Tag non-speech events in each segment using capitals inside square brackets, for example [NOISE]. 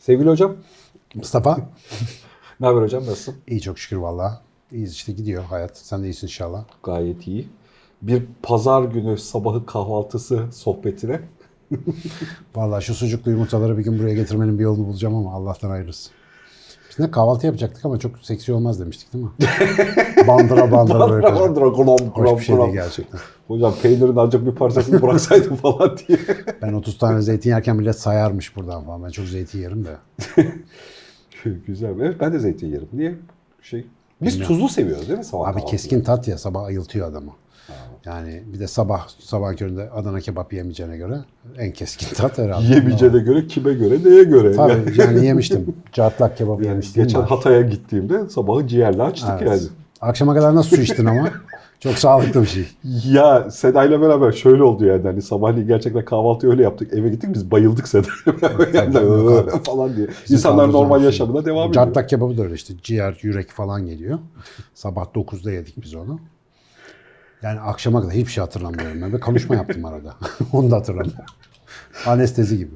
Sevgili hocam, Mustafa. [LAUGHS] ne haber hocam? Nasılsın? İyi çok şükür valla. İyiyiz işte gidiyor hayat. Sen de iyisin inşallah. Gayet iyi. Bir pazar günü sabahı kahvaltısı sohbetine. [LAUGHS] Valla şu sucuklu yumurtaları bir gün buraya getirmenin bir yolunu bulacağım ama Allah'tan hayırlısı. Ne kahvaltı yapacaktık ama çok seksi olmaz demiştik değil mi? [LAUGHS] bandıra bandıra böyle. Bandıra bandıra, glom Hoş glom bir şey değil gerçekten. Hocam peynirin ancak bir parçasını bıraksaydım [LAUGHS] falan diye. Ben 30 tane zeytin yerken millet sayarmış buradan falan. Ben çok zeytin yerim de. [LAUGHS] Güzel. Evet ben de zeytin yerim. Niye? Şey, biz Bilmiyorum. tuzlu seviyoruz değil mi sabah Abi kahvaltıda? keskin tat ya sabah ayıltıyor adamı. Yani bir de sabah sabah köründe Adana kebap yemeyeceğine göre en keskin [LAUGHS] tat herhalde. Yemeyeceğine göre kime göre neye göre? Tabii yani [LAUGHS] yemiştim. Cartlak kebabı Yani yemiştim. geçen var. Hatay'a gittiğimde sabahı ciğerle açtık Evet. yani. Akşama kadar nasıl su içtin ama? [LAUGHS] Çok sağlıklı bir şey. Ya Seda'yla beraber şöyle oldu yani hani sabahleyin gerçekten kahvaltıyı öyle yaptık. Eve gittik biz bayıldık Seda'yla beraber yani falan diye. Bizim İnsanlar normal şey. yaşamına devam ediyor. Cartlak kebabı da öyle işte. Ciğer, yürek falan geliyor. Sabah 9'da yedik biz onu. Yani akşama kadar hiçbir şey hatırlamıyorum. Ben ve konuşma yaptım arada. [LAUGHS] onu da hatırlamıyorum. Anestezi gibi.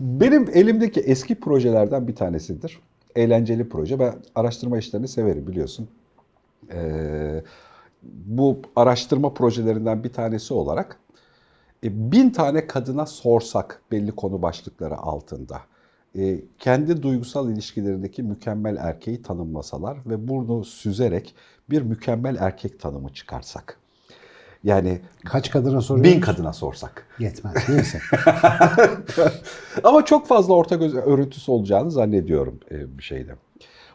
Benim elimdeki eski projelerden bir tanesidir. Eğlenceli proje. Ben araştırma işlerini severim biliyorsun. Ee, bu araştırma projelerinden bir tanesi olarak e, bin tane kadına sorsak belli konu başlıkları altında e, kendi duygusal ilişkilerindeki mükemmel erkeği tanımlasalar ve bunu süzerek bir mükemmel erkek tanımı çıkarsak. Yani Kaç kadına soruyoruz? bin kadına sorsak. Yetmez. Neyse. [LAUGHS] Ama çok fazla ortak öz- örüntüsü olacağını zannediyorum e, bir şeyde.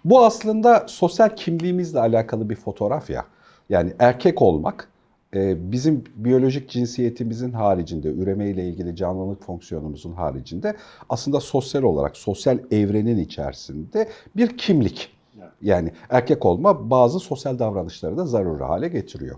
Bu aslında sosyal kimliğimizle alakalı bir fotoğraf ya. Yani erkek olmak e, bizim biyolojik cinsiyetimizin haricinde, üremeyle ilgili canlılık fonksiyonumuzun haricinde aslında sosyal olarak, sosyal evrenin içerisinde bir kimlik. Yani erkek olma bazı sosyal davranışları da zaruri hale getiriyor.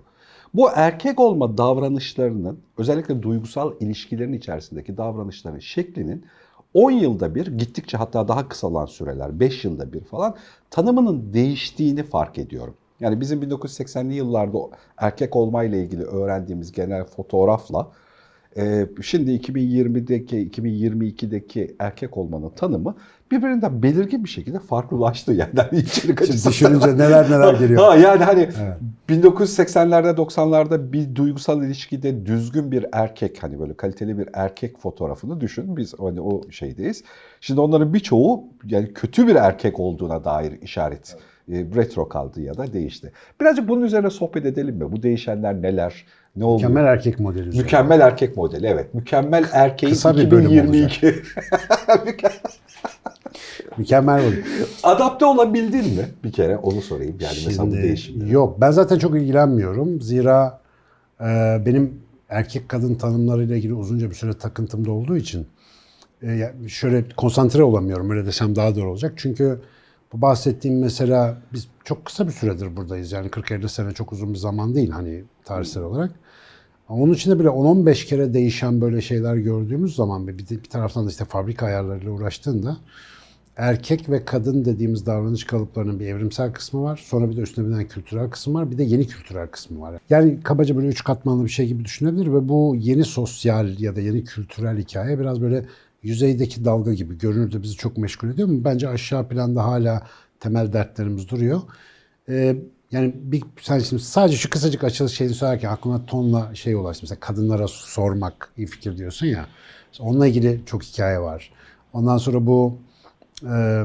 Bu erkek olma davranışlarının özellikle duygusal ilişkilerin içerisindeki davranışların şeklinin 10 yılda bir gittikçe hatta daha kısalan süreler 5 yılda bir falan tanımının değiştiğini fark ediyorum. Yani bizim 1980'li yıllarda erkek olmayla ilgili öğrendiğimiz genel fotoğrafla şimdi 2020'deki 2022'deki erkek olmanın tanımı birbirinden belirgin bir şekilde farklılaştı yani hani içerik Şimdi düşününce neler neler [LAUGHS] geliyor. Ha, yani hani Evet. 1980'lerde 90'larda bir duygusal ilişkide düzgün bir erkek hani böyle kaliteli bir erkek fotoğrafını düşün. Biz hani o şeydeyiz. Şimdi onların birçoğu yani kötü bir erkek olduğuna dair işaret. e, retro kaldı ya da değişti. Birazcık bunun üzerine sohbet edelim mi? Bu değişenler neler? Ne oluyor? Mükemmel erkek modeli. üzerine. Mükemmel erkek modeli evet. Mükemmel erkeğin Kısa bir bölüm 2022. [LAUGHS] Mükemmel model. Adapte olabildin mi? Bir kere onu sorayım. Yani mesela bu Şimdi, değişimlere. yok ben zaten çok ilgilenmiyorum. Zira e, benim erkek kadın tanımlarıyla ilgili uzunca bir süre takıntımda olduğu için e, şöyle konsantre olamıyorum. Öyle desem daha doğru olacak. Çünkü bu bahsettiğim mesela biz çok kısa bir süredir buradayız. Yani 40-50 sene çok uzun bir zaman değil hani tarihsel olarak. Onun içinde bile 10-15 kere değişen böyle şeyler gördüğümüz zaman bir, bir taraftan da işte fabrika ayarlarıyla uğraştığında erkek ve kadın dediğimiz davranış kalıplarının bir evrimsel kısmı var. Sonra bir de üstüne binen kültürel kısmı var. Bir de yeni kültürel kısmı var. Yani kabaca böyle üç katmanlı bir şey gibi düşünebilir ve bu yeni sosyal ya da yeni kültürel hikaye biraz böyle yüzeydeki dalga gibi görünürde bizi çok meşgul ediyor ama bence aşağı planda hala temel dertlerimiz duruyor. Ee, yani bir, sen şimdi sadece şu kısacık açılış şeyini söylerken aklıma tonla şey ulaştı. Mesela kadınlara sormak iyi fikir diyorsun ya. Onunla ilgili çok hikaye var. Ondan sonra bu ee,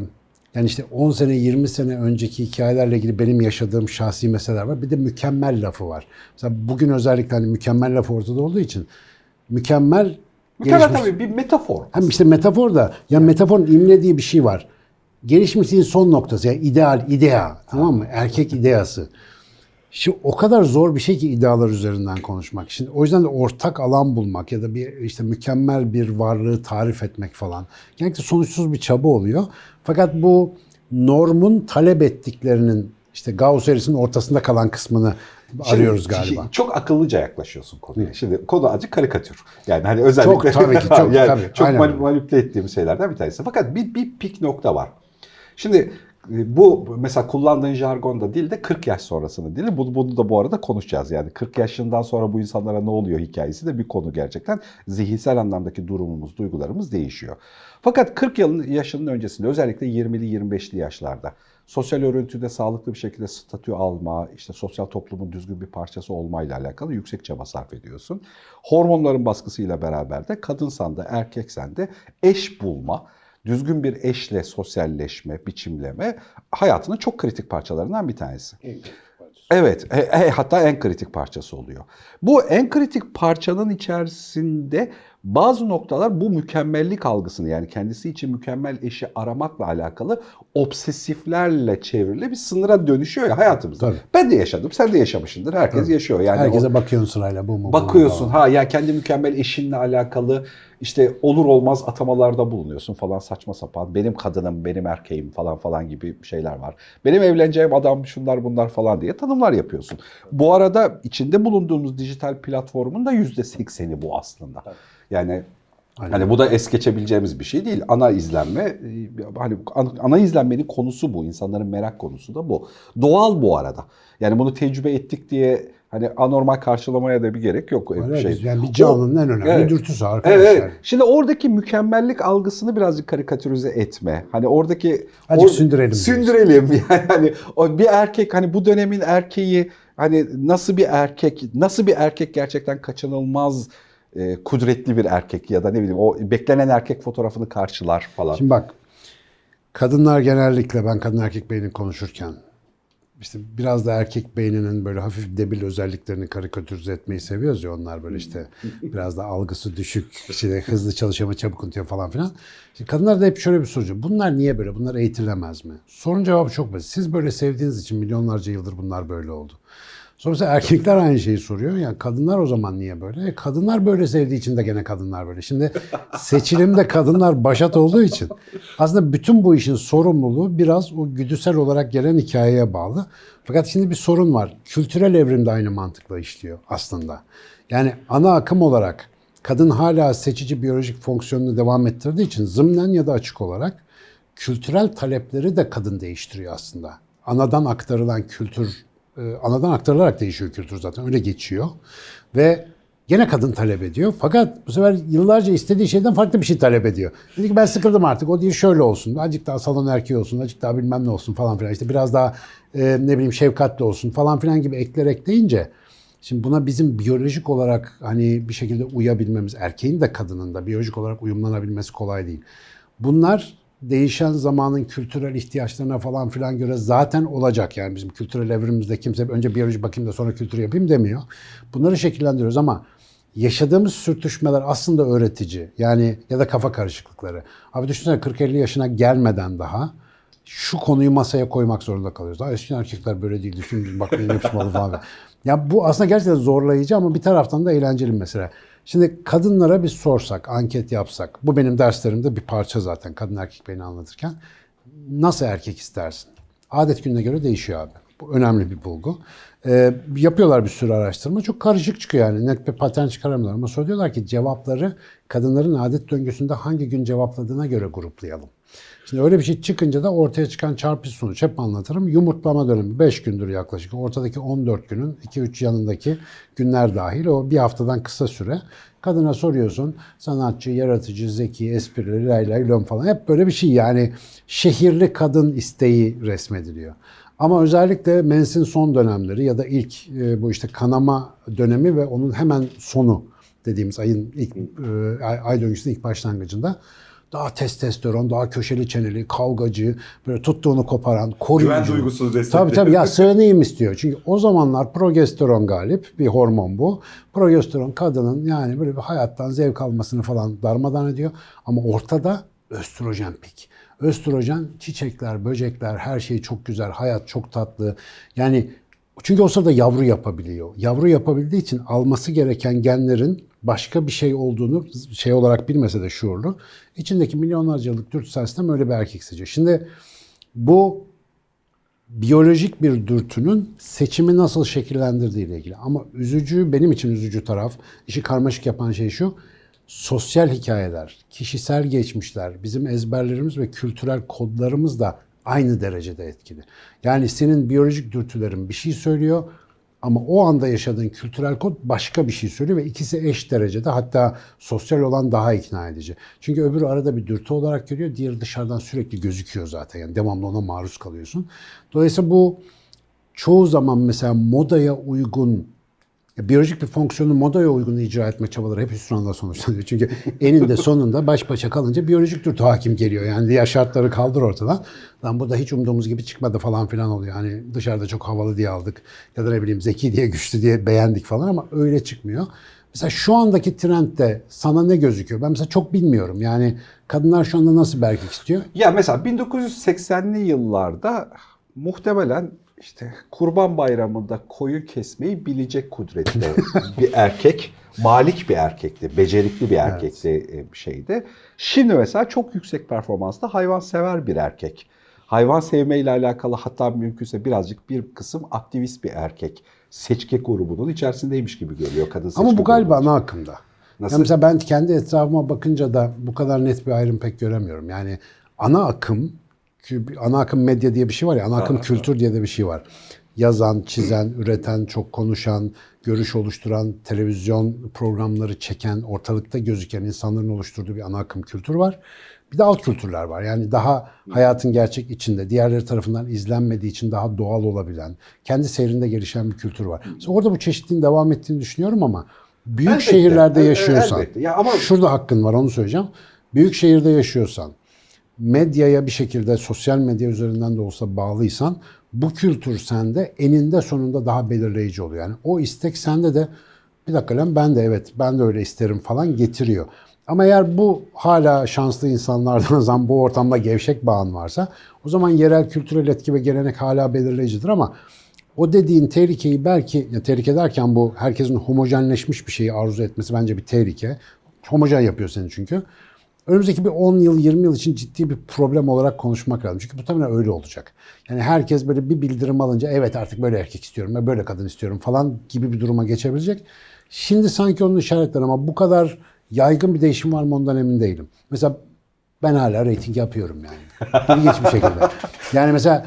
yani işte 10 sene 20 sene önceki hikayelerle ilgili benim yaşadığım şahsi meseleler var. Bir de mükemmel lafı var. Mesela bugün özellikle hani mükemmel lafı ortada olduğu için mükemmel Mükemmel gelişmiş- tabii bir metafor. hem işte metafor da ya metaforun imle diye bir şey var. Gelişmişliğin son noktası yani ideal, idea tamam mı? Erkek ideası. Şimdi o kadar zor bir şey ki idealar üzerinden konuşmak. Şimdi o yüzden de ortak alan bulmak ya da bir işte mükemmel bir varlığı tarif etmek falan. Genellikle sonuçsuz bir çaba oluyor. Fakat bu normun talep ettiklerinin işte Gauss eğrisinin ortasında kalan kısmını arıyoruz Şimdi galiba. çok akıllıca yaklaşıyorsun konuya. Şimdi konu azıcık karikatür. Yani hani özellikle Çok, tabii ki, [LAUGHS] çok, yani tabii, çok manipüle ettiğim şeylerden bir tanesi. Fakat bir, bir pik nokta var. Şimdi E, Bu mesela kullandığın jargonda değil de 40 yaş sonrasını dili. Bunu, bunu da bu arada konuşacağız. Yani 40 yaşından sonra bu insanlara ne oluyor hikayesi de bir konu gerçekten. Zihinsel anlamdaki durumumuz, duygularımız değişiyor. Fakat 40 yılın yaşının öncesinde özellikle 20'li 25'li yaşlarda sosyal örüntüde sağlıklı bir şekilde statü alma, işte sosyal toplumun düzgün bir parçası olmayla alakalı yüksek çaba sarf ediyorsun. Hormonların baskısıyla beraber de kadınsan da erkeksen de eş bulma, düzgün bir eşle sosyalleşme, biçimleme hayatının çok kritik parçalarından bir tanesi. Evet, e, e, hatta en kritik parçası oluyor. Bu en kritik parçanın içerisinde bazı noktalar bu mükemmellik algısını yani kendisi için mükemmel eşi aramakla alakalı obsesiflerle çevrili bir sınıra dönüşüyor ya hayatımızda. Tabii. Ben de yaşadım, sen de yaşamışsındır. Herkes Tabii. yaşıyor. Yani o- Herkese bakıyorsun sırayla bu mu? bu mu Bakıyorsun ha ya kendi mükemmel eşinle alakalı işte olur olmaz atamalarda bulunuyorsun falan saçma sapan. Benim kadınım, benim erkeğim falan falan gibi şeyler var. Benim evleneceğim adam şunlar bunlar falan diye tanımlar yapıyorsun. Bu arada içinde bulunduğumuz dijital platformun da %80'i bu aslında. Yani Aynen. Hani bu da es geçebileceğimiz bir şey değil. Ana izlenme hani an- ana izlenmenin konusu bu. İnsanların merak konusu da bu. Doğal bu arada. Yani bunu tecrübe ettik diye hani anormal karşılamaya da bir gerek yok. Öyle bir şey. Yani bir canlının en önemli Evet. dürtüsü arkadaşlar. Evet, evet. Şimdi oradaki mükemmellik algısını birazcık karikatürize etme. Hani oradaki Azıcık or- sündürelim. Sündürelim [LAUGHS] yani hani o bir erkek hani bu dönemin erkeği hani nasıl bir erkek nasıl bir erkek gerçekten kaçınılmaz e, kudretli bir erkek ya da ne bileyim o beklenen erkek fotoğrafını karşılar falan. Şimdi bak kadınlar genellikle ben kadın erkek beynini konuşurken işte biraz da erkek beyninin böyle hafif debil özelliklerini karikatürize etmeyi seviyoruz ya onlar böyle işte [LAUGHS] biraz da algısı düşük, işte hızlı çalışama çabuk unutuyor falan filan. Şimdi kadınlar da hep şöyle bir soru. Bunlar niye böyle? Bunlar eğitilemez mi? Sorun cevabı çok basit. Siz böyle sevdiğiniz için milyonlarca yıldır bunlar böyle oldu. Sonra mesela erkekler aynı şeyi soruyor. Yani kadınlar o zaman niye böyle? E, kadınlar böyle sevdiği için de gene kadınlar böyle. Şimdi seçilimde kadınlar başat olduğu için aslında bütün bu işin sorumluluğu biraz o güdüsel olarak gelen hikayeye bağlı. Fakat şimdi bir sorun var. Kültürel evrim de aynı mantıkla işliyor aslında. Yani ana akım olarak kadın hala seçici biyolojik fonksiyonunu devam ettirdiği için zımnen ya da açık olarak kültürel talepleri de kadın değiştiriyor aslında. Anadan aktarılan kültür, anadan aktarılarak değişiyor kültür zaten öyle geçiyor. Ve gene kadın talep ediyor. Fakat bu sefer yıllarca istediği şeyden farklı bir şey talep ediyor. Dedi ki ben sıkıldım artık o değil şöyle olsun. Azıcık daha salon erkeği olsun, azıcık daha bilmem ne olsun falan filan. İşte biraz daha e, ne bileyim şefkatli olsun falan filan gibi ekler ekleyince Şimdi buna bizim biyolojik olarak hani bir şekilde uyabilmemiz, erkeğin de kadının da biyolojik olarak uyumlanabilmesi kolay değil. Bunlar değişen zamanın kültürel ihtiyaçlarına falan filan göre zaten olacak. Yani bizim kültürel evrimimizde kimse önce biyoloji bakayım da sonra kültür yapayım demiyor. Bunları şekillendiriyoruz ama yaşadığımız sürtüşmeler aslında öğretici. Yani ya da kafa karışıklıkları. Abi düşünsene 40-50 yaşına gelmeden daha şu konuyu masaya koymak zorunda kalıyoruz. Daha eskiden erkekler böyle değildi. Şimdi bak benim yapışmalı falan. [LAUGHS] Ya bu aslında gerçekten zorlayıcı ama bir taraftan da eğlenceli mesela. Şimdi kadınlara bir sorsak, anket yapsak. Bu benim derslerimde bir parça zaten kadın erkek beni anlatırken. Nasıl erkek istersin? Adet gününe göre değişiyor abi. Bu önemli bir bulgu. Ee, yapıyorlar bir sürü araştırma. Çok karışık çıkıyor yani. Net bir patern çıkaramıyorlar. Ama sonra diyorlar ki cevapları kadınların adet döngüsünde hangi gün cevapladığına göre gruplayalım. Şimdi öyle bir şey çıkınca da ortaya çıkan çarpıcı sonuç hep anlatırım. Yumurtlama dönemi 5 gündür yaklaşık. Ortadaki 14 günün 2-3 yanındaki günler dahil o bir haftadan kısa süre. Kadına soruyorsun sanatçı, yaratıcı, zeki, esprili, lay lay lom falan hep böyle bir şey yani şehirli kadın isteği resmediliyor. Ama özellikle mensin son dönemleri ya da ilk e, bu işte kanama dönemi ve onun hemen sonu dediğimiz ayın ilk e, ay döngüsünün ilk başlangıcında daha testosteron, daha köşeli çeneli, kavgacı, böyle tuttuğunu koparan, koruyucu. Güven duygusunu destekleyen. Tabii tabii ya sığınayım istiyor. Çünkü o zamanlar progesteron galip bir hormon bu. Progesteron kadının yani böyle bir hayattan zevk almasını falan darmadan ediyor. Ama ortada östrojen pik. Östrojen çiçekler, böcekler her şey çok güzel, hayat çok tatlı. Yani çünkü o sırada yavru yapabiliyor. Yavru yapabildiği için alması gereken genlerin başka bir şey olduğunu şey olarak bilmese de şuurlu. içindeki milyonlarca yıllık dürtüsel sistem öyle bir erkek seçiyor. Şimdi bu biyolojik bir dürtünün seçimi nasıl şekillendirdiği ile ilgili. Ama üzücü, benim için üzücü taraf, işi karmaşık yapan şey şu, sosyal hikayeler, kişisel geçmişler, bizim ezberlerimiz ve kültürel kodlarımız da aynı derecede etkili. Yani senin biyolojik dürtülerin bir şey söylüyor ama o anda yaşadığın kültürel kod başka bir şey söylüyor ve ikisi eş derecede hatta sosyal olan daha ikna edici. Çünkü öbürü arada bir dürtü olarak görüyor, diğeri dışarıdan sürekli gözüküyor zaten. Yani devamlı ona maruz kalıyorsun. Dolayısıyla bu çoğu zaman mesela modaya uygun biyolojik bir fonksiyonu modaya uygun icra etme çabaları hep hüsranla sonuçlanıyor. Çünkü eninde sonunda baş başa kalınca biyolojik dürtü hakim geliyor. Yani diğer şartları kaldır ortadan. Lan bu da hiç umduğumuz gibi çıkmadı falan filan oluyor. Hani dışarıda çok havalı diye aldık ya da ne bileyim zeki diye güçlü diye beğendik falan ama öyle çıkmıyor. Mesela şu andaki trendde sana ne gözüküyor? Ben mesela çok bilmiyorum. Yani kadınlar şu anda nasıl bir istiyor? Ya mesela 1980'li yıllarda muhtemelen işte Kurban Bayramı'nda koyun kesmeyi bilecek kudretli [LAUGHS] bir erkek, malik bir erkekti, becerikli bir erkekti e, bir şeydi. Şimdi mesela çok yüksek performanslı hayvansever bir erkek. Hayvan sevmeyle alakalı hatta mümkünse birazcık bir kısım aktivist bir erkek. Seçke grubunun içerisindeymiş gibi geliyor kadın Ama bu galiba ana akımda. Nasıl? Ya mesela ben kendi etrafıma bakınca da bu kadar net bir ayrım pek göremiyorum. Yani ana akım, ana akım medya diye bir şey var ya, ana akım kültür diye de bir şey var. Yazan, çizen, üreten, çok konuşan, görüş oluşturan, televizyon programları çeken, ortalıkta gözüken insanların oluşturduğu bir ana akım kültür var. Bir de alt kültürler var. Yani daha hayatın gerçek içinde, diğerleri tarafından izlenmediği için daha doğal olabilen, kendi seyrinde gelişen bir kültür var. Mesela orada bu çeşitliğin devam ettiğini düşünüyorum ama büyük Elbette, şehirlerde yaşıyorsan, elbette. Ya ama- şurada hakkın var onu söyleyeceğim. Büyük şehirde yaşıyorsan, medyaya bir şekilde sosyal medya üzerinden de olsa bağlıysan bu kültür sende eninde sonunda daha belirleyici oluyor. Yani o istek sende de bir dakika lan ben de evet ben de öyle isterim falan getiriyor. Ama eğer bu hala şanslı insanlardan [LAUGHS] zaman bu ortamda gevşek bağın varsa o zaman yerel kültürel etki ve gelenek hala belirleyicidir ama o dediğin tehlikeyi belki, ya tehlike derken bu herkesin homojenleşmiş bir şeyi arzu etmesi bence bir tehlike. Homojen yapıyor seni çünkü. Önümüzdeki bir 10 yıl, 20 yıl için ciddi bir problem olarak konuşmak lazım. Çünkü muhtemelen öyle olacak. Yani herkes böyle bir bildirim alınca evet artık böyle erkek istiyorum ve böyle kadın istiyorum falan gibi bir duruma geçebilecek. Şimdi sanki onun işaretleri ama bu kadar yaygın bir değişim var mı ondan emin değilim. Mesela ben hala reyting yapıyorum yani. İlginç bir şekilde. Yani mesela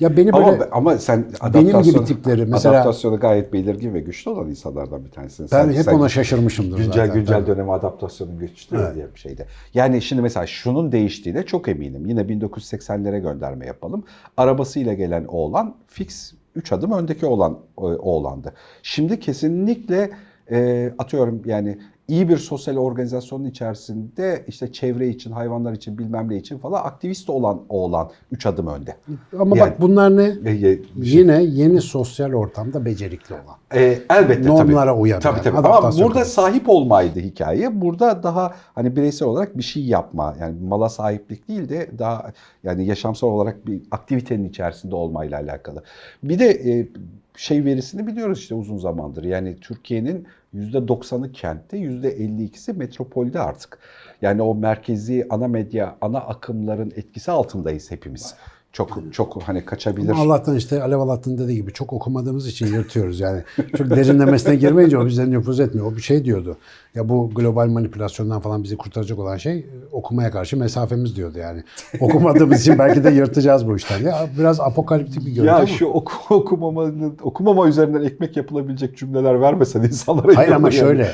ya beni böyle... Ama, ama sen Benim gibi tipleri mesela- adaptasyonu gayet belirgin ve güçlü olan insanlardan bir tanesin. Ben Sen- hep sen ona şaşırmışımdır güncel zaten. güncel Tabii. döneme adaptasyonun güçlü diye bir şeydi. Yani şimdi mesela şunun değiştiğine çok eminim. Yine 1980'lere gönderme yapalım. Arabasıyla gelen oğlan fix 3 adım öndeki olan oğlandı. Şimdi kesinlikle e, atıyorum yani iyi bir sosyal organizasyonun içerisinde işte çevre için, hayvanlar için, bilmem ne için falan aktivist olan oğlan 3 adım önde. Ama Yani- bak bunlar ne? E, e, Yine yeni sosyal ortamda becerikli olan. E, elbette Normlara tabii. uyabilen, Tabii tabii. Ama burada sahip olmaydı hikaye. Burada daha hani bireysel olarak bir şey yapma. Yani mala sahiplik değil de daha yani yaşamsal olarak bir aktivitenin içerisinde olmayla alakalı. Bir de e, şey verisini biliyoruz işte uzun zamandır. Yani Türkiye'nin %90'ı kentte, %52'si metropolde artık. Yani o merkezi ana medya, ana akımların etkisi altındayız hepimiz. Çok çok hani kaçabilir. Ama Allah'tan işte Alev Alat'ın dediği gibi çok okumadığımız için yırtıyoruz yani. Çok derinlemesine girmeyince o bize nüfuz etmiyor. O bir şey diyordu. Ya bu global manipülasyondan falan bizi kurtaracak olan şey okumaya karşı mesafemiz diyordu yani. Okumadığımız için belki de yırtacağız bu işten. Ya biraz apokaliptik bir görüntü Ya ama. şu oku, okumamanın, okumama üzerinden ekmek yapılabilecek cümleler vermesen insanlara Hayır ama yani. şöyle.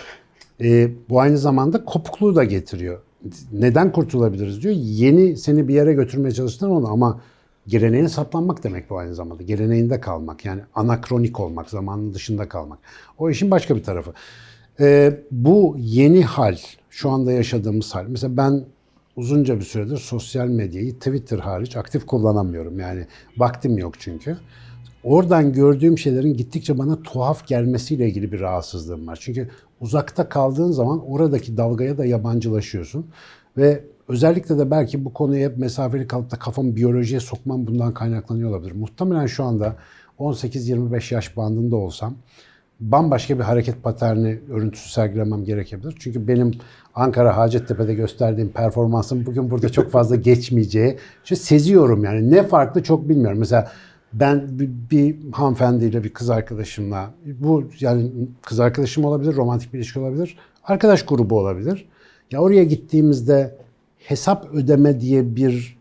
e, bu aynı zamanda kopukluğu da getiriyor. Neden kurtulabiliriz diyor. Yeni seni bir yere götürmeye çalıştılar onu ama geleneğine saplanmak demek bu aynı zamanda. Geleneğinde kalmak yani anakronik olmak, zamanın dışında kalmak. O işin başka bir tarafı. E, bu yeni hal, şu anda yaşadığımız hal. Mesela ben uzunca bir süredir sosyal medyayı Twitter hariç aktif kullanamıyorum. Yani vaktim yok çünkü. Oradan gördüğüm şeylerin gittikçe bana tuhaf gelmesiyle ilgili bir rahatsızlığım var. Çünkü uzakta kaldığın zaman oradaki dalgaya da yabancılaşıyorsun. Ve özellikle de belki bu konuya hep mesafeli kalıp da kafamı biyolojiye sokmam bundan kaynaklanıyor olabilir. Muhtemelen şu anda 18-25 yaş bandında olsam bambaşka bir hareket paterni örüntüsü sergilemem gerekebilir. Çünkü benim Ankara Hacettepe'de gösterdiğim performansım bugün burada çok fazla [LAUGHS] geçmeyeceği. İşte seziyorum yani. Ne farklı çok bilmiyorum. Mesela ben bir, bir hanımefendiyle bir kız arkadaşımla bu yani kız arkadaşım olabilir, romantik bir ilişki olabilir, arkadaş grubu olabilir. Ya oraya gittiğimizde hesap ödeme diye bir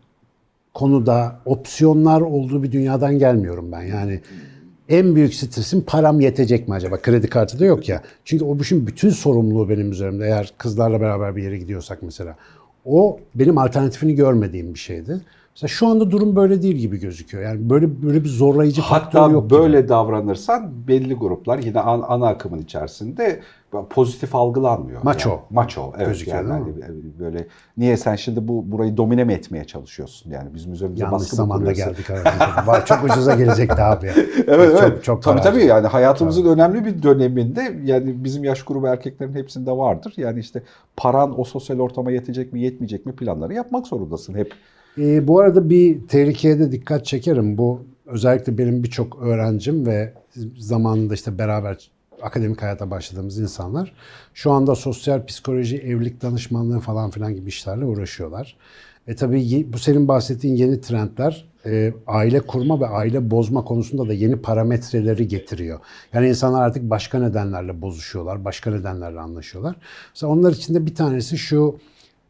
konuda opsiyonlar olduğu bir dünyadan gelmiyorum ben. Yani en büyük stresim param yetecek mi acaba? Kredi kartı da yok ya. Çünkü o işin bütün sorumluluğu benim üzerimde. Eğer kızlarla beraber bir yere gidiyorsak mesela. O benim alternatifini görmediğim bir şeydi. Mesela şu anda durum böyle değil gibi gözüküyor. Yani böyle böyle bir zorlayıcı faktör Hatta yok gibi. böyle davranırsan belli gruplar yine an- ana akımın içerisinde pozitif algılanmıyor. Maço. Yani, maço. Evet. Gözüküyor, yani hani böyle niye sen şimdi bu burayı domine mi etmeye çalışıyorsun? Yani bizim üzerimize Yanlış baskı zamanda geldik. Vay, çok ucuza gelecekti abi. [LAUGHS] Evet çok, evet. Çok tabii para tabii yani hayatımızın önemli bir döneminde yani bizim yaş grubu erkeklerin hepsinde vardır. Yani işte paran o sosyal ortama yetecek mi yetmeyecek mi planları yapmak zorundasın hep. Ee, bu arada bir tehlikeye de dikkat çekerim. Bu özellikle benim birçok öğrencim ve zamanında işte beraber akademik hayata başladığımız insanlar şu anda sosyal psikoloji, evlilik danışmanlığı falan filan gibi işlerle uğraşıyorlar. E tabii bu senin bahsettiğin yeni trendler e, aile kurma ve aile bozma konusunda da yeni parametreleri getiriyor. Yani insanlar artık başka nedenlerle bozuşuyorlar, başka nedenlerle anlaşıyorlar. Mesela onlar içinde bir tanesi şu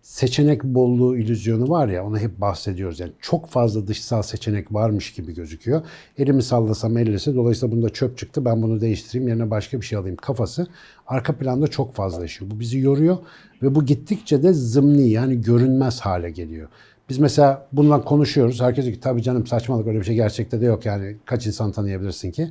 seçenek bolluğu illüzyonu var ya ona hep bahsediyoruz. Yani çok fazla dışsal seçenek varmış gibi gözüküyor. Elimi sallasam ellese dolayısıyla bunda çöp çıktı ben bunu değiştireyim yerine başka bir şey alayım kafası arka planda çok fazla yaşıyor. Bu bizi yoruyor ve bu gittikçe de zımni yani görünmez hale geliyor. Biz mesela bundan konuşuyoruz. Herkes diyor ki tabii canım saçmalık öyle bir şey gerçekte de yok yani kaç insan tanıyabilirsin ki.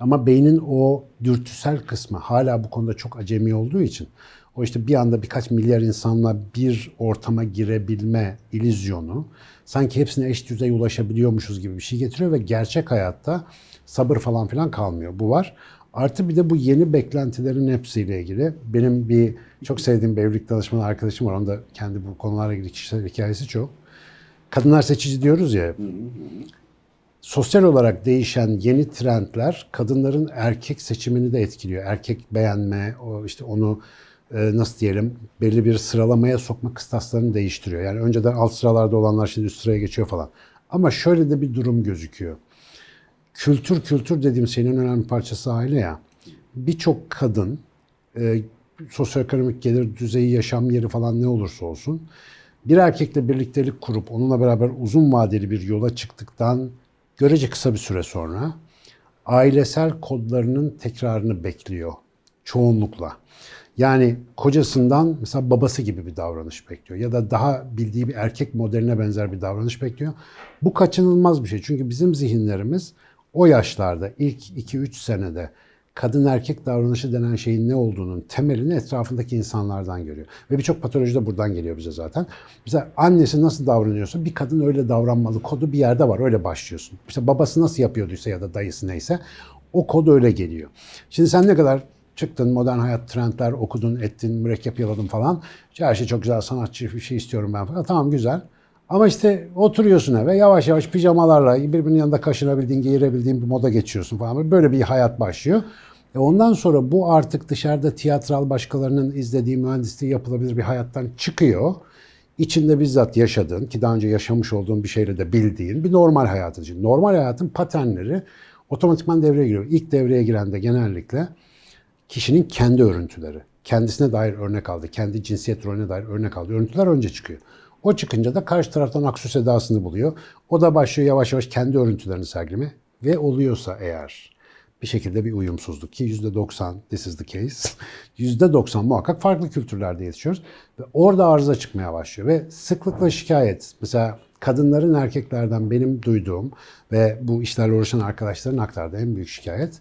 Ama beynin o dürtüsel kısmı hala bu konuda çok acemi olduğu için o işte bir anda birkaç milyar insanla bir ortama girebilme illüzyonu sanki hepsine eş düzey ulaşabiliyormuşuz gibi bir şey getiriyor ve gerçek hayatta sabır falan filan kalmıyor. Bu var. Artı bir de bu yeni beklentilerin hepsiyle ilgili benim bir çok sevdiğim bir evlilik danışmanı arkadaşım var. Onun da kendi bu konularla ilgili kişisel hikayesi çok. Kadınlar seçici diyoruz ya. Sosyal olarak değişen yeni trendler kadınların erkek seçimini de etkiliyor. Erkek beğenme, o işte onu nasıl diyelim belli bir sıralamaya sokma kıstaslarını değiştiriyor. Yani önceden alt sıralarda olanlar şimdi üst sıraya geçiyor falan. Ama şöyle de bir durum gözüküyor. Kültür kültür dediğim şeyin en önemli parçası aile ya. Birçok kadın e, sosyoekonomik gelir düzeyi, yaşam yeri falan ne olursa olsun bir erkekle birliktelik kurup onunla beraber uzun vadeli bir yola çıktıktan görece kısa bir süre sonra ailesel kodlarının tekrarını bekliyor çoğunlukla. Yani kocasından mesela babası gibi bir davranış bekliyor ya da daha bildiği bir erkek modeline benzer bir davranış bekliyor. Bu kaçınılmaz bir şey. Çünkü bizim zihinlerimiz o yaşlarda ilk 2-3 senede kadın erkek davranışı denen şeyin ne olduğunun temelini etrafındaki insanlardan görüyor. Ve birçok patoloji de buradan geliyor bize zaten. Mesela annesi nasıl davranıyorsa bir kadın öyle davranmalı kodu bir yerde var öyle başlıyorsun. İşte babası nasıl yapıyorduysa ya da dayısı neyse o kod öyle geliyor. Şimdi sen ne kadar çıktın modern hayat trendler okudun ettin mürekkep yaladın falan. İşte her şey çok güzel sanatçı bir şey istiyorum ben falan. Tamam güzel. Ama işte oturuyorsun eve yavaş yavaş pijamalarla birbirinin yanında kaşınabildiğin, giyirebildiğin bir moda geçiyorsun falan. Böyle bir hayat başlıyor. E ondan sonra bu artık dışarıda tiyatral başkalarının izlediği mühendisliği yapılabilir bir hayattan çıkıyor. İçinde bizzat yaşadığın ki daha önce yaşamış olduğun bir şeyle de bildiğin bir normal hayatın. Normal hayatın paternleri otomatikman devreye giriyor. İlk devreye giren de genellikle kişinin kendi örüntüleri. Kendisine dair örnek aldı, kendi cinsiyet rolüne dair örnek aldı. Örüntüler önce çıkıyor. O çıkınca da karşı taraftan aksu sedasını buluyor. O da başlıyor yavaş yavaş kendi örüntülerini sergileme ve oluyorsa eğer bir şekilde bir uyumsuzluk ki %90 this is the case. [LAUGHS] %90 muhakkak farklı kültürlerde yetişiyoruz ve orada arıza çıkmaya başlıyor ve sıklıkla şikayet. Mesela kadınların erkeklerden benim duyduğum ve bu işlerle uğraşan arkadaşların aktardığı en büyük şikayet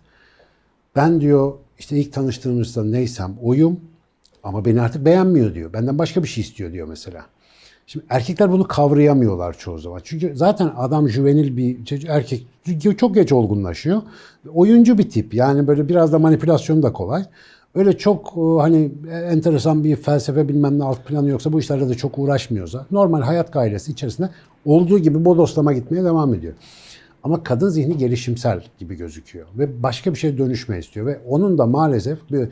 ben diyor işte ilk tanıştığımızda neysem oyum ama beni artık beğenmiyor diyor. Benden başka bir şey istiyor diyor mesela. Şimdi erkekler bunu kavrayamıyorlar çoğu zaman. Çünkü zaten adam juvenil bir erkek çok geç olgunlaşıyor. Oyuncu bir tip. Yani böyle biraz da manipülasyon da kolay. Öyle çok e, hani enteresan bir felsefe bilmem ne alt planı yoksa bu işlerle de çok uğraşmıyorsa normal hayat gailesi içerisinde olduğu gibi bodoslama gitmeye devam ediyor. Ama kadın zihni gelişimsel gibi gözüküyor ve başka bir şeye dönüşme istiyor ve onun da maalesef bir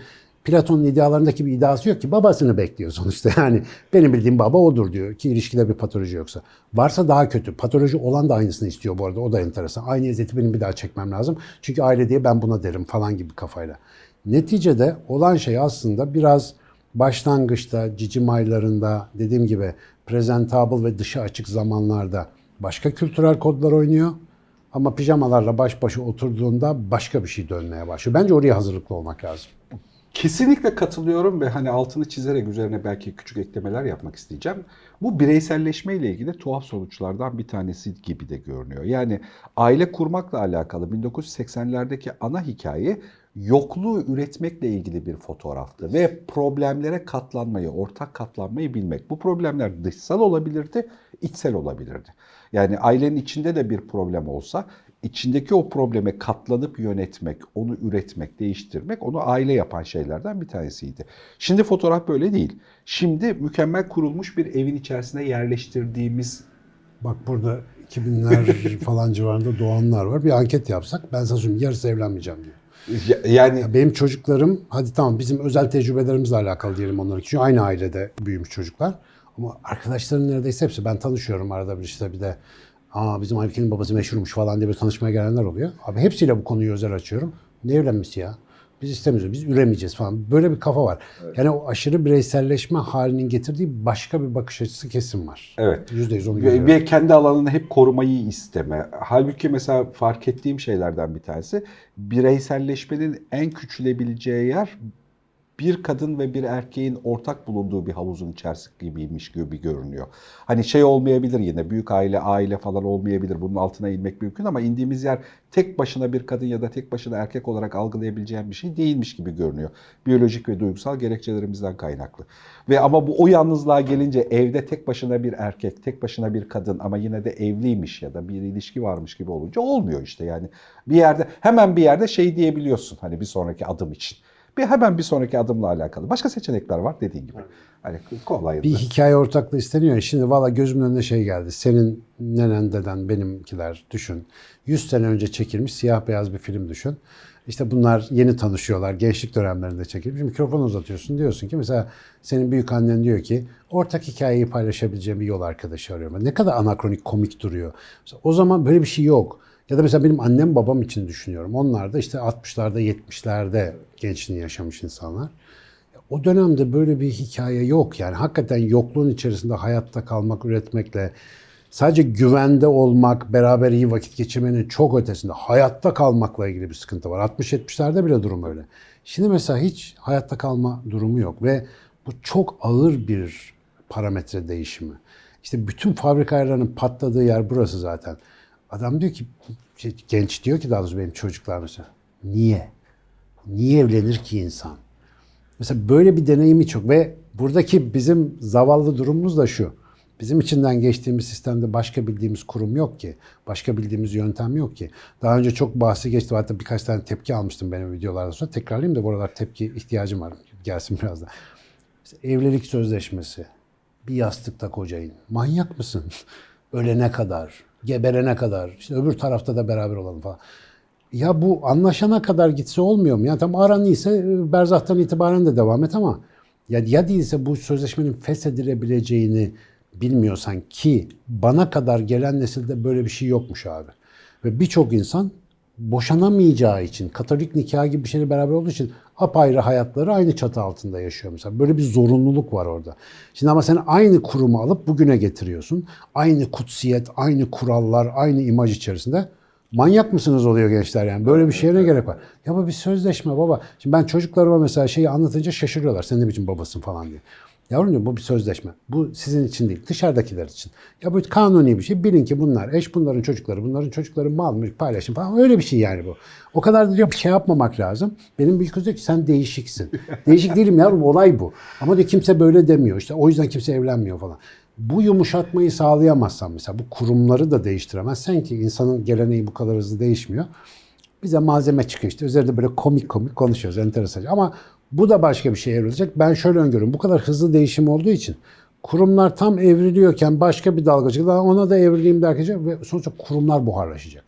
Platon'un idealarındaki bir iddiası yok ki babasını bekliyor sonuçta [LAUGHS] yani benim bildiğim baba odur diyor ki ilişkide bir patoloji yoksa. Varsa daha kötü. Patoloji olan da aynısını istiyor bu arada o da enteresan. Aynı eziyeti benim bir daha çekmem lazım. Çünkü aile diye ben buna derim falan gibi kafayla. Neticede olan şey aslında biraz başlangıçta cicim aylarında dediğim gibi presentable ve dışa açık zamanlarda başka kültürel kodlar oynuyor. Ama pijamalarla baş başa oturduğunda başka bir şey dönmeye başlıyor. Bence oraya hazırlıklı olmak lazım. Kesinlikle katılıyorum ve hani altını çizerek üzerine belki küçük eklemeler yapmak isteyeceğim. Bu bireyselleşme ile ilgili tuhaf sonuçlardan bir tanesi gibi de görünüyor. Yani aile kurmakla alakalı 1980'lerdeki ana hikaye yokluğu üretmekle ilgili bir fotoğraftı ve problemlere katlanmayı, ortak katlanmayı bilmek. Bu problemler dışsal olabilirdi, içsel olabilirdi. Yani ailenin içinde de bir problem olsa içindeki o probleme katlanıp yönetmek, onu üretmek, değiştirmek onu aile yapan şeylerden bir tanesiydi. Şimdi fotoğraf böyle değil. Şimdi mükemmel kurulmuş bir evin içerisine yerleştirdiğimiz Bak burada 2000'ler [LAUGHS] falan civarında doğanlar var. Bir anket yapsak ben sana söyleyeyim yarısı evlenmeyeceğim diyor. Ya- yani Ya benim çocuklarım hadi tamam bizim özel tecrübelerimizle alakalı diyelim onların çünkü aynı ailede büyümüş çocuklar. Ama arkadaşların neredeyse hepsi ben tanışıyorum arada bir işte bir de aa bizim Aybüke'nin babası meşhurmuş falan diye bir tanışmaya gelenler oluyor. Abi hepsiyle bu konuyu özel açıyorum. Ne evlenmesi ya? Biz istemiyoruz, biz üremeyeceğiz falan. Böyle bir kafa var. Yani o aşırı bireyselleşme halinin getirdiği başka bir bakış açısı kesin var. Evet. Yüzde yüz onu görüyorum. ve kendi alanını hep korumayı isteme. Halbuki mesela fark ettiğim şeylerden bir tanesi bireyselleşmenin en küçülebileceği yer bir kadın ve bir erkeğin ortak bulunduğu bir havuzun içerisi gibiymiş gibi görünüyor. Hani şey olmayabilir yine büyük aile, aile falan olmayabilir. Bunun altına inmek mümkün ama indiğimiz yer tek başına bir kadın ya da tek başına erkek olarak algılayabileceğim bir şey değilmiş gibi görünüyor. Biyolojik ve duygusal gerekçelerimizden kaynaklı. Ve ama bu o yalnızlığa gelince evde tek başına bir erkek, tek başına bir kadın ama yine de evliymiş ya da bir ilişki varmış gibi olunca olmuyor işte yani. Bir yerde hemen bir yerde şey diyebiliyorsun hani bir sonraki adım için. Bir hemen bir sonraki adımla alakalı. Başka seçenekler var dediğin gibi. Hani kolay. Bir hikaye ortaklığı isteniyor. Şimdi valla gözümün önüne şey geldi. Senin nenen deden benimkiler düşün. 100 sene önce çekilmiş siyah beyaz bir film düşün. İşte bunlar yeni tanışıyorlar. Gençlik dönemlerinde çekilmiş. Mikrofon uzatıyorsun. Diyorsun ki mesela senin büyük annen diyor ki ortak hikayeyi paylaşabileceğim bir yol arkadaşı arıyorum. Ne kadar anakronik komik duruyor. Mesela o zaman böyle bir şey yok. Ya da mesela benim annem babam için düşünüyorum. Onlar da işte 60'larda 70'lerde gençliğini yaşamış insanlar. O dönemde böyle bir hikaye yok yani hakikaten yokluğun içerisinde hayatta kalmak, üretmekle sadece güvende olmak, beraber iyi vakit geçirmenin çok ötesinde hayatta kalmakla ilgili bir sıkıntı var. 60-70'lerde bile durum öyle. Şimdi mesela hiç hayatta kalma durumu yok ve bu çok ağır bir parametre değişimi. İşte bütün fabrika patladığı yer burası zaten. Adam diyor ki, şey, genç diyor ki daha doğrusu benim çocuklar mesela, niye? Niye evlenir ki insan? Mesela böyle bir deneyimi çok ve buradaki bizim zavallı durumumuz da şu. Bizim içinden geçtiğimiz sistemde başka bildiğimiz kurum yok ki. Başka bildiğimiz yöntem yok ki. Daha önce çok bahsi geçti. Hatta birkaç tane tepki almıştım benim videolarda sonra. Tekrarlayayım da bu aralar tepki ihtiyacım var. Gelsin biraz da. İşte evlilik sözleşmesi. Bir yastıkta kocayın. Manyak mısın? [LAUGHS] Ölene kadar, geberene kadar, işte öbür tarafta da beraber olalım falan. Ya bu anlaşana kadar gitse olmuyor mu? Yani tam aran iyiyse e, berzahtan itibaren de devam et ama ya, ya değilse bu sözleşmenin feshedilebileceğini bilmiyorsan ki bana kadar gelen nesilde böyle bir şey yokmuş abi. Ve birçok insan boşanamayacağı için, katolik nikah gibi bir şeyle beraber olduğu için apayrı hayatları aynı çatı altında yaşıyor mesela. Böyle bir zorunluluk var orada. Şimdi ama sen aynı kurumu alıp bugüne getiriyorsun. Aynı kutsiyet, aynı kurallar, aynı imaj içerisinde. Manyak mısınız oluyor gençler yani. Böyle bir şeye ne gerek var? Ya bu bir sözleşme baba. Şimdi ben çocuklarıma mesela şeyi anlatınca şaşırıyorlar. Sen ne biçim babasın falan diye. Yavrum bu bir sözleşme. Bu sizin için değil, dışarıdakiler için. Ya bu kanuni bir şey. Bilin ki bunlar eş, bunların çocukları, bunların çocukları mal mülk paylaşım falan. Öyle bir şey yani bu. O kadar da diyor şey yapmamak lazım. Benim büyük kız diyor ki sen değişiksin. [LAUGHS] Değişik değilim yavrum olay bu. Ama diyor kimse böyle demiyor. İşte o yüzden kimse evlenmiyor falan. Bu yumuşatmayı sağlayamazsan mesela bu kurumları da değiştiremezsen ki insanın geleneği bu kadar hızlı değişmiyor. Bize malzeme çıkıyor işte. Üzerinde böyle komik komik konuşuyoruz. Enteresan. Ama bu da başka bir şey evrilecek. Ben şöyle öngörüyorum. Bu kadar hızlı değişim olduğu için kurumlar tam evriliyorken başka bir dalgacık daha ona da evrileyim derken ve sonuçta kurumlar buharlaşacak.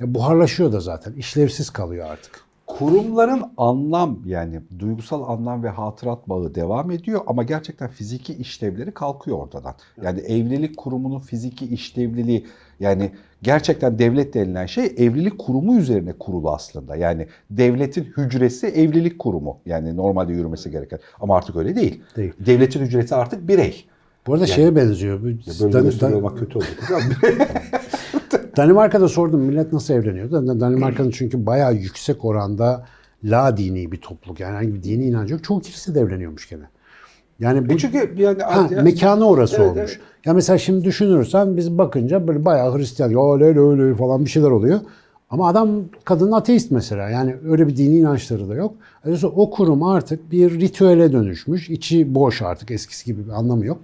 Ya buharlaşıyor da zaten. İşlevsiz kalıyor artık. Kurumların anlam yani duygusal anlam ve hatırat bağı devam ediyor ama gerçekten fiziki işlevleri kalkıyor ortadan. Yani evlilik kurumunun fiziki işlevliliği yani gerçekten devlet denilen şey evlilik kurumu üzerine kurulu aslında. Yani devletin hücresi evlilik kurumu yani normalde yürümesi gereken ama artık öyle değil. Değil. Devletin hücresi artık birey. Bu arada şeye benziyor. Böyle Dan- Dan- olmak kötü oldu. [LAUGHS] [LAUGHS] Danimarka'da sordum millet nasıl evleniyor? Dan- Danimarka'nın çünkü bayağı yüksek oranda la dini bir topluluk. Yani herhangi bir dini inancı yok. Çoğu kilise de evleniyormuş gene. Yani bu E çünkü yani Ha, ya- mekanı orası Evet, olmuş. evet. Ya mesela şimdi düşünürsen biz bakınca böyle bayağı Hristiyan, ya öyle öyle falan bir şeyler oluyor. Ama adam kadın ateist mesela. Yani öyle bir dini inançları da yok. Dolayısıyla o kurum artık bir ritüele dönüşmüş. İçi boş artık eskisi gibi bir anlamı yok.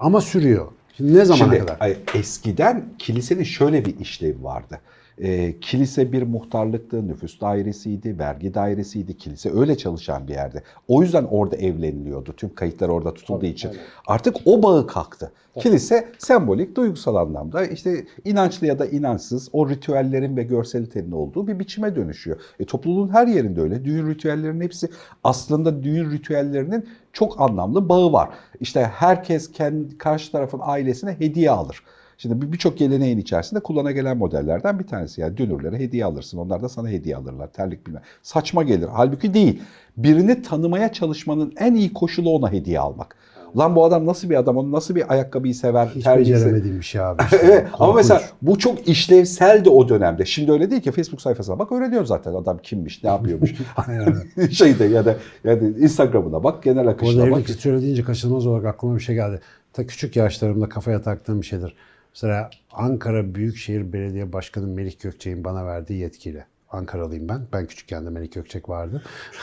Ama sürüyor. Şimdi ne zamana Şimdi kadar? eskiden kilisenin şöyle bir işlevi vardı. Ee, kilise bir muhtarlıktı, nüfus dairesiydi, vergi dairesiydi. Kilise öyle çalışan bir yerde. O yüzden orada evleniliyordu. Tüm kayıtlar orada tutulduğu için. Artık o bağı kalktı. Kilise sembolik, duygusal anlamda işte inançlı ya da inançsız o ritüellerin ve görselitenin olduğu bir biçime dönüşüyor. E, topluluğun her yerinde öyle. Düğün ritüellerinin hepsi aslında düğün ritüellerinin çok anlamlı bağı var. İşte herkes kendi karşı tarafın ailesine hediye alır. Şimdi bir- birçok geleneğin içerisinde kullana gelen modellerden bir tanesi. Yani dünürlere hediye alırsın. Onlar da sana hediye alırlar. Terlik bilmem. Saçma gelir. Halbuki değil. Birini tanımaya çalışmanın en iyi koşulu ona hediye almak. Lan bu adam nasıl bir adam? Onu nasıl bir ayakkabıyı sever? Hiç se- beceremediğim bir şey abi. [LAUGHS] işte. evet ama mesela bu çok işlevseldi o dönemde. Şimdi öyle değil ki Facebook sayfasına bak öğreniyor zaten adam kimmiş, ne yapıyormuş. [LAUGHS] [LAUGHS] Şeyde ya da yani Instagram'ına bak, genel Bu akışına bak. evlilik ritüeli deyince kaçınılmaz olarak aklıma bir şey geldi. Ta küçük yaşlarımda kafaya taktığım bir şeydir. Mesela Ankara Büyükşehir Belediye Başkanı Melih Gökçek'in bana verdiği yetkiyle. Ankaralıyım ben. Ben küçükken de Melih Gökçek vardı. [LAUGHS]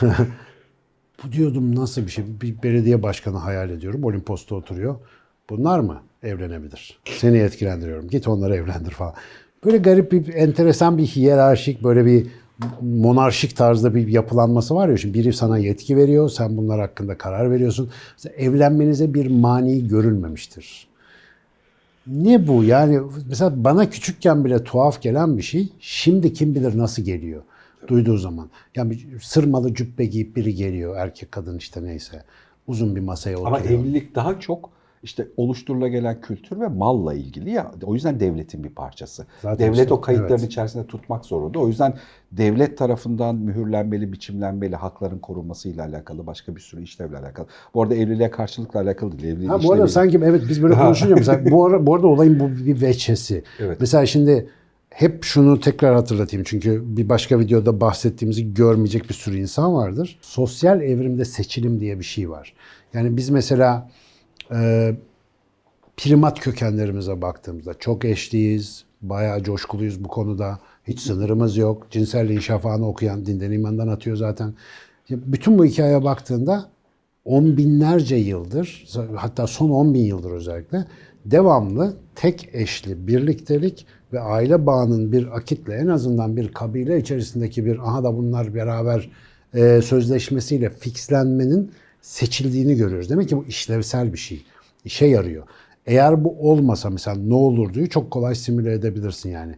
Bu diyordum nasıl bir şey? Bir belediye başkanı hayal ediyorum. Olimpos'ta oturuyor. Bunlar mı evlenebilir? Seni etkilendiriyorum. Git onları evlendir falan. Böyle garip bir, enteresan bir hiyerarşik, böyle bir monarşik tarzda bir yapılanması var ya. Şimdi biri sana yetki veriyor, sen bunlar hakkında karar veriyorsun. Mesela evlenmenize bir mani görülmemiştir. Ne bu? Yani mesela bana küçükken bile tuhaf gelen bir şey, şimdi kim bilir nasıl geliyor duyduğu zaman. Yani sırmalı cübbe giyip biri geliyor, erkek kadın işte neyse. Uzun bir masaya oturuyor. Ama evlilik daha çok işte oluşturula gelen kültür ve malla ilgili ya. O yüzden devletin bir parçası. Zaten Devlet işte, o kayıtların evet. içerisinde tutmak zorunda. O yüzden devlet tarafından mühürlenmeli, biçimlenmeli, hakların korunmasıyla alakalı başka bir sürü işlevle alakalı. Bu arada evliliğe karşılıkla alakalı değil. Evliliğin Ha, bu arada sanki evet biz böyle konuşunca mesela bu, ara, bu arada olayın bu bir veçesi. Evet. Mesela şimdi hep şunu tekrar hatırlatayım çünkü bir başka videoda bahsettiğimizi görmeyecek bir sürü insan vardır. Sosyal evrimde seçilim diye bir şey var. Yani biz mesela e, primat kökenlerimize baktığımızda çok eşliyiz, bayağı coşkuluyuz bu konuda. Hiç sınırımız yok. Cinselliğin şafağını okuyan dinden imandan atıyor zaten. Bütün bu hikayeye baktığında on binlerce yıldır, hatta son 10 bin yıldır özellikle devamlı tek eşli birliktelik ve aile bağının bir akitle en azından bir kabile içerisindeki bir aha da bunlar beraber e, sözleşmesiyle fixlenmenin seçildiğini görüyoruz. Demek ki bu işlevsel bir şey. İşe yarıyor. Eğer bu olmasa mesela ne olurduyu çok kolay simüle edebilirsin yani.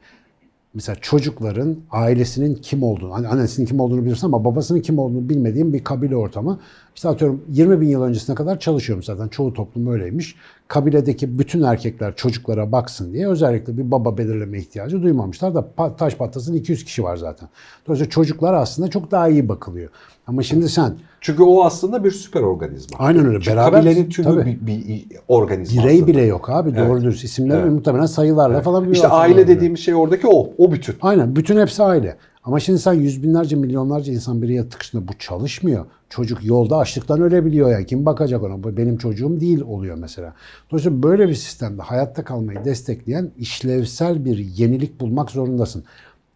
Mesela çocukların ailesinin kim olduğunu, hani annesinin kim olduğunu bilirsin ama babasının kim olduğunu bilmediğin bir kabile ortamı. İşte atıyorum 20 bin yıl öncesine kadar çalışıyorum zaten. Çoğu toplum öyleymiş. Kabiledeki bütün erkekler çocuklara baksın diye özellikle bir baba belirleme ihtiyacı duymamışlar da taş patlasın 200 kişi var zaten. Dolayısıyla çocuklar aslında çok daha iyi bakılıyor. Ama şimdi sen Çünkü o aslında bir süper organizma. Aynen öyle. Çünkü Beraber- kabilenin tümü tabii. bir, bir organizma birey aslında. bile yok abi. Doğru Evet. dürüst isimleri Evet. muhtemelen sayılarla falan bir İşte aile dediğimiz şey oradaki o. O bütün. Aynen. Bütün hepsi aile. Ama şimdi sen yüz binlerce, milyonlarca insan bir yere tıkışında bu çalışmıyor. Çocuk yolda açlıktan ölebiliyor yani. Kim bakacak ona? Bu benim çocuğum değil oluyor mesela. Dolayısıyla böyle bir sistemde hayatta kalmayı destekleyen işlevsel bir yenilik bulmak zorundasın.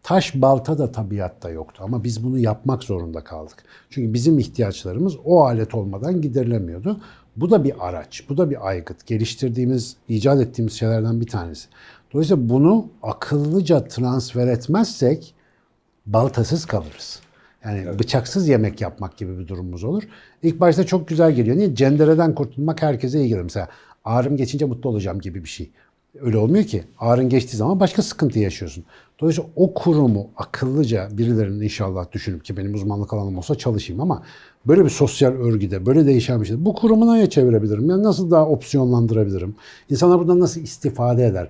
Taş balta da tabiatta yoktu ama biz bunu yapmak zorunda kaldık. Çünkü bizim ihtiyaçlarımız o alet olmadan giderilemiyordu. Bu da bir araç, bu da bir aygıt. Geliştirdiğimiz, icat ettiğimiz şeylerden bir tanesi. Dolayısıyla bunu akıllıca transfer etmezsek baltasız kalırız. Yani bıçaksız yemek yapmak gibi bir durumumuz olur. İlk başta çok güzel geliyor. Niye? Cendereden kurtulmak herkese iyi gelir. Mesela ağrım geçince mutlu olacağım gibi bir şey. Öyle olmuyor ki. Ağrın geçtiği zaman başka sıkıntı yaşıyorsun. Dolayısıyla o kurumu akıllıca birilerinin inşallah düşünüp ki benim uzmanlık alanım olsa çalışayım ama böyle bir sosyal örgüde, böyle değişen bir şey. Bu kurumu neye çevirebilirim? Yani nasıl daha opsiyonlandırabilirim? İnsanlar buradan nasıl istifade eder?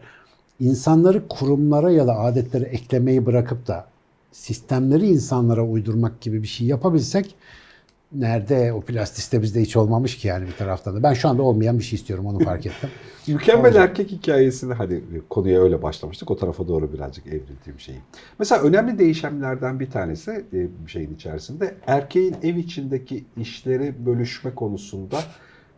İnsanları kurumlara ya da adetlere eklemeyi bırakıp da sistemleri insanlara uydurmak gibi bir şey yapabilsek nerede o plastiste bizde hiç olmamış ki yani bir taraftan da. Ben şu anda olmayan bir şey istiyorum onu fark ettim. [LAUGHS] Mükemmel Olacak. erkek hikayesini hani konuya öyle başlamıştık. O tarafa doğru birazcık evrildiğim şeyi. Mesela önemli değişimlerden bir tanesi e, şeyin içerisinde erkeğin ev içindeki işleri bölüşme konusunda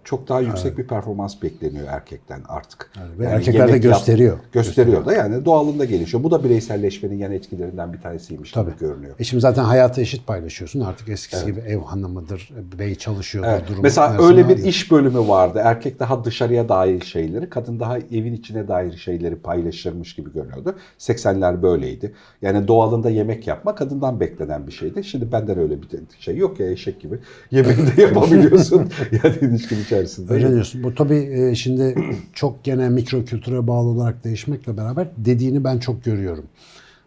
çok daha yüksek bir performans bekleniyor erkekten artık. Ve Yani erkekler de yemek yap- gösteriyor. Gösteriyor da yani doğalında gelişiyor. Bu da bireyselleşmenin yan etkilerinden bir tanesiymiş Tabii. gibi görünüyor. E şimdi zaten hayatı eşit paylaşıyorsun. Artık eskisi gibi ev hanımıdır, bey çalışıyordur. Evet. durumu Mesela öyle bir iş bölümü vardı. Erkek daha dışarıya dair şeyleri, kadın daha evin içine dair şeyleri paylaşırmış gibi görünüyordu. 80'ler böyleydi. Yani doğalında yemek yapma kadından beklenen bir şeydi. Şimdi benden öyle bir şey yok ya eşek gibi. Yemeği de [LAUGHS] yapabiliyorsun. yani ilişkin içerisinde. Öyle diyorsun. Bu tabii e, şimdi [CLEARS THROAT] çok gene mikro kültüre bağlı olarak değişmekle beraber dediğini ben çok görüyorum.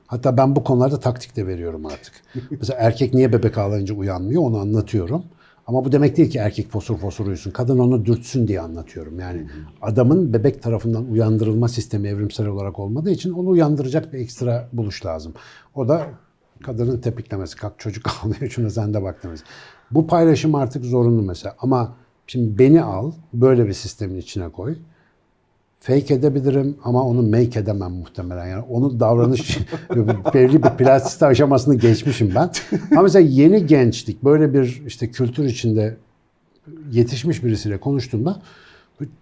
Hatta ben bu konularda taktik de veriyorum artık. [LAUGHS] Mesela erkek niye bebek ağlayınca uyanmıyor onu anlatıyorum. Ama bu demek değil ki erkek fosur fosur uyusun. Kadın onu dürtsün diye anlatıyorum. Yani adamın bebek tarafından uyandırılma sistemi evrimsel olarak olmadığı için onu uyandıracak bir ekstra buluş lazım. O da kadının tepiklemesi. Kalk çocuk [LAUGHS] ağlıyor şuna sen de bak demesi. Bu paylaşım artık zorunlu mesela. Ama şimdi beni al böyle bir sistemin içine koy. Fake edebilirim ama onu make edemem muhtemelen. Yani onun davranış [LAUGHS] belli bir plastik aşamasını geçmişim ben. Ama mesela yeni gençlik böyle bir işte kültür içinde yetişmiş birisiyle konuştuğumda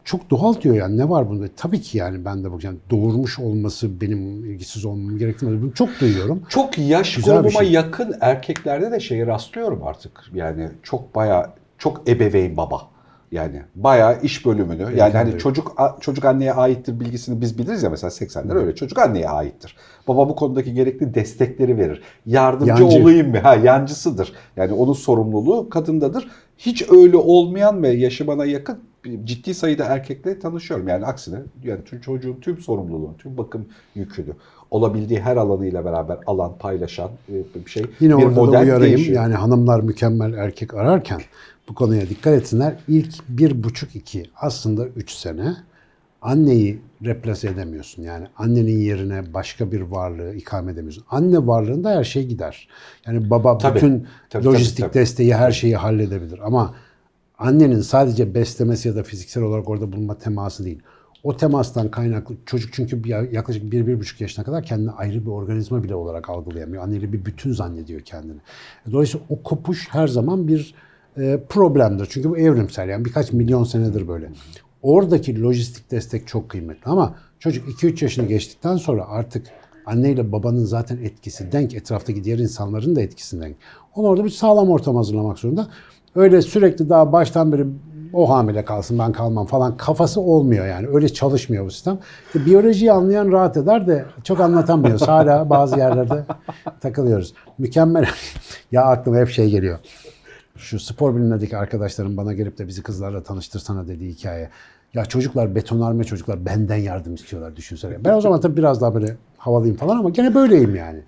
çok doğal diyor yani ne var bunda? Tabii ki yani ben de bakacağım doğurmuş olması benim ilgisiz olmam gerektirmez. Bunu çok duyuyorum. Çok yaş Güzel grubuma şey. yakın erkeklerde de şeyi rastlıyorum artık. Yani çok bayağı çok ebeveyn baba. Yani bayağı iş bölümünü. Yani hani çocuk çocuk anneye aittir bilgisini biz biliriz ya mesela 80'ler öyle. Çocuk anneye aittir. Baba bu konudaki gerekli destekleri verir. Yardımcı Yancı. olayım mı? Ha yancısıdır. Yani onun sorumluluğu kadındadır. Hiç öyle olmayan ve yaşı bana yakın ciddi sayıda erkekle tanışıyorum. Yani aksine yani tüm çocuğun tüm sorumluluğunu, tüm bakım yükünü olabildiği her alanıyla beraber alan, paylaşan e, bir şey. Yine bir orada da model uyarayım. değişiyor. Yani hanımlar mükemmel erkek ararken bu konuya dikkat etsinler. İlk bir buçuk iki aslında üç sene anneyi replase edemiyorsun. Yani annenin yerine başka bir varlığı ikame edemiyorsun. Anne varlığında her şey gider. Yani baba Tabii. bütün Tabii, lojistik tabii, tabii. desteği her şeyi halledebilir. Ama annenin sadece beslemesi ya da fiziksel olarak orada bulunma teması değil. O temastan kaynaklı çocuk çünkü bir, yaklaşık bir, bir buçuk yaşına kadar kendini ayrı bir organizma bile olarak algılayamıyor. Anneyle bir bütün zannediyor kendini. Dolayısıyla o kopuş her zaman bir e, problemdir. Çünkü bu evrimsel yani birkaç milyon senedir böyle. Oradaki lojistik destek çok kıymetli ama çocuk 2-3 yaşını geçtikten sonra artık anneyle babanın zaten etkisi denk, etraftaki diğer insanların da etkisi denk. Onu orada bir sağlam ortam hazırlamak zorunda. Öyle sürekli daha baştan beri o hamile kalsın ben kalmam falan kafası olmuyor yani. Öyle çalışmıyor bu sistem. İşte biyolojiyi anlayan rahat eder de çok anlatamıyoruz. Hala bazı yerlerde takılıyoruz. Mükemmel. [LAUGHS] ya aklıma hep şey geliyor. Şu spor bilimindeki arkadaşlarım bana gelip de bizi kızlarla tanıştırsana dediği hikaye. Ya çocuklar betonarme çocuklar benden yardım istiyorlar düşünsene. Ben o zaman tabii biraz daha böyle havalıyım falan ama gene böyleyim yani.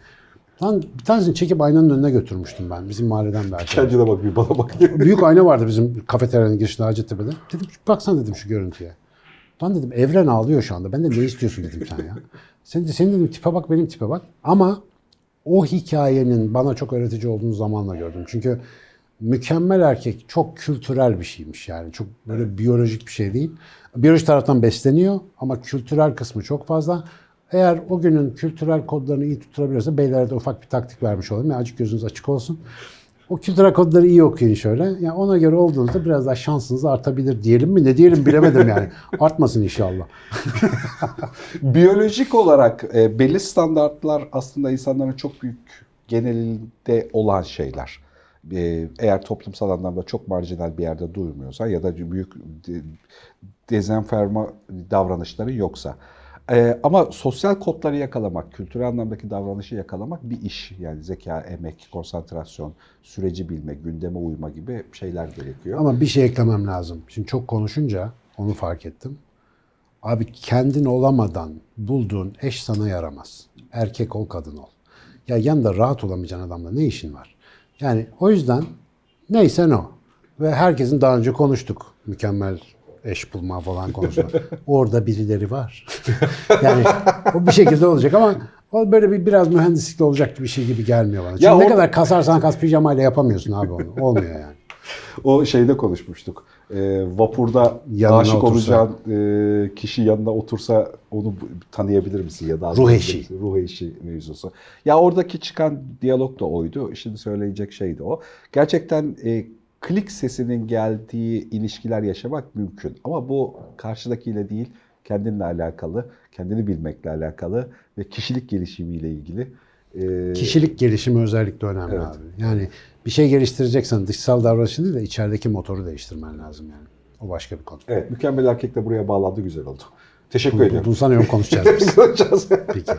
Lan bir tanesini çekip aynanın önüne götürmüştüm ben. Bizim mahalleden bir arkadaş. Kendine bak bir bana bak. [LAUGHS] Büyük ayna vardı bizim kafeteryanın girişinde Hacettepe'de. Dedim baksana dedim şu görüntüye. Lan dedim evren ağlıyor şu anda. Ben de ne istiyorsun dedim sen ya. [LAUGHS] Sen de senin dedim tipe bak benim tipe bak. Ama o hikayenin bana çok öğretici olduğunu zamanla gördüm. Çünkü mükemmel erkek çok kültürel bir şeymiş yani. Çok böyle biyolojik bir şey değil. Biyoloji taraftan besleniyor ama kültürel kısmı çok fazla. Eğer o günün kültürel kodlarını iyi tutturabiliyorsa beylere de ufak bir taktik vermiş olayım. Yani açık gözünüz açık olsun. O kültürel kodları iyi okuyun şöyle. Yani ona göre olduğunuzda biraz daha şansınız artabilir diyelim mi? Ne diyelim bilemedim yani. [LAUGHS] Artmasın inşallah. [LAUGHS] Biyolojik olarak e, belli standartlar aslında insanların çok büyük genelinde olan şeyler. E, eğer toplumsal anlamda çok marjinal bir yerde durmuyorsa ya da büyük de, dezenforma davranışları yoksa. E, ama sosyal kodları yakalamak, kültürel anlamdaki davranışı yakalamak bir iş. Yani zeka, emek, konsantrasyon, süreci bilme, gündeme uyma gibi şeyler gerekiyor. Ama bir şey eklemem lazım. Şimdi çok konuşunca onu fark ettim. Abi kendin olamadan bulduğun eş sana yaramaz. Erkek ol, kadın ol. Ya yanında rahat olamayacağın adamla ne işin var? Yani o yüzden neyse o. Ve herkesin daha önce konuştuk. Mükemmel eş bulma falan konusunda. Orada birileri var. [LAUGHS] yani o bir şekilde olacak ama o böyle bir biraz mühendislikle olacak bir şey gibi gelmiyor bana. Çünkü Ya ne kadar kasarsan kas pijamayla yapamıyorsun abi onu. Olmuyor yani. O şeyde konuşmuştuk. Ee, vapurda Yanına aşık otursa. olacağın e, kişi yanına otursa onu tanıyabilir misin ya da Ruh eşi. dediğimiz Ruh eşi mevzusu. Ya oradaki çıkan diyalog da oydu. Şimdi söyleyecek şey de o. Gerçekten e, klik sesinin geldiği ilişkiler yaşamak mümkün. Ama bu karşıdakiyle değil, kendinle alakalı, kendini bilmekle alakalı ve kişilik gelişimiyle ilgili. E, Kişilik gelişimi özellikle önemli Evet. abi. Yani bir şey geliştireceksen dışsal davranışın değil de içerideki motoru değiştirmen lazım yani. O başka bir konu. Evet, mükemmel erkek de buraya bağlandı, güzel oldu. Teşekkür Bunu, ediyorum. bunu sanıyorum konuşacağız biz. [LAUGHS] Konuşacağız. Peki.